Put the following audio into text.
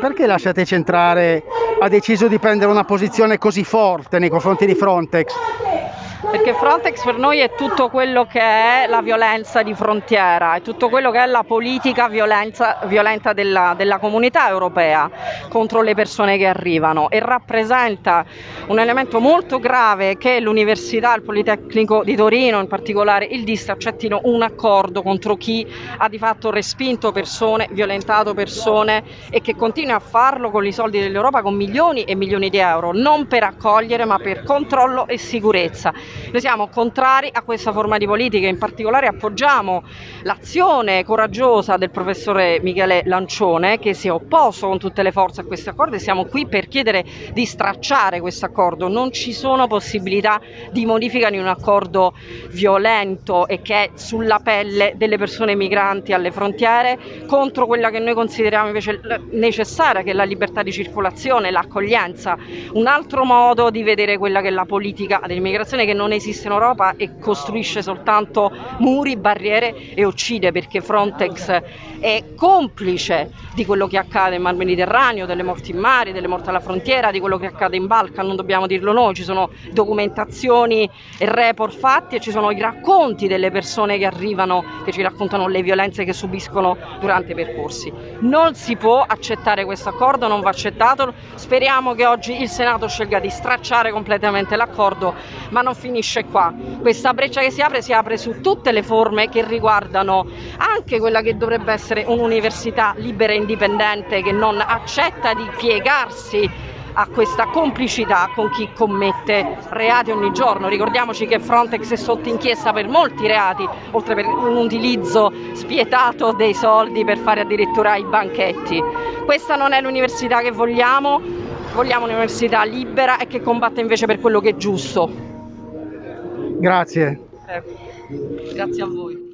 perché la Sete Centrale ha deciso di prendere una posizione così forte nei confronti di Frontex? Perché Frontex per noi è tutto quello che è la violenza di frontiera, è tutto quello che è la politica violenza, violenta della, della, comunità europea contro le persone che arrivano e rappresenta un elemento molto grave che l'Università, il Politecnico di Torino, in particolare il DIS, accettino un accordo contro chi ha di fatto respinto persone, violentato persone e che continua a farlo con i soldi dell'Europa con milioni e milioni di euro, non per accogliere ma per controllo e sicurezza. Noi siamo contrari a questa forma di politica, in particolare appoggiamo l'azione coraggiosa del professore Michele Lancione che si è opposto con tutte le forze a questo accordo e siamo qui per chiedere di stracciare questo accordo. Non ci sono possibilità di modifica di un accordo violento e che è sulla pelle delle persone migranti alle frontiere contro quella che noi consideriamo invece necessaria che è la libertà di circolazione, l'accoglienza, un altro modo di vedere quella che è la politica dell'immigrazione che non esiste in Europa e costruisce soltanto muri, barriere e uccide perché Frontex è complice di quello che accade nel Mar Mediterraneo, delle morti in mare, delle morti alla frontiera, di quello che accade in Balkan, non dobbiamo dirlo noi, ci sono documentazioni e report fatti e ci sono i racconti delle persone che arrivano, che ci raccontano le violenze che subiscono durante i percorsi. Non si può accettare questo accordo, non va accettato, speriamo che oggi il Senato scelga di stracciare completamente l'accordo, ma non finisce qua. Questa breccia che si apre si apre su tutte le forme che riguardano anche quella che dovrebbe essere un'università libera e indipendente che non accetta di piegarsi a questa complicità con chi commette reati ogni giorno. Ricordiamoci che Frontex è sotto inchiesta per molti reati, oltre per un utilizzo spietato dei soldi per fare addirittura i banchetti. Questa non è l'università che vogliamo, vogliamo un'università libera e che combatte invece per quello che è giusto. Grazie. Eh, grazie a voi.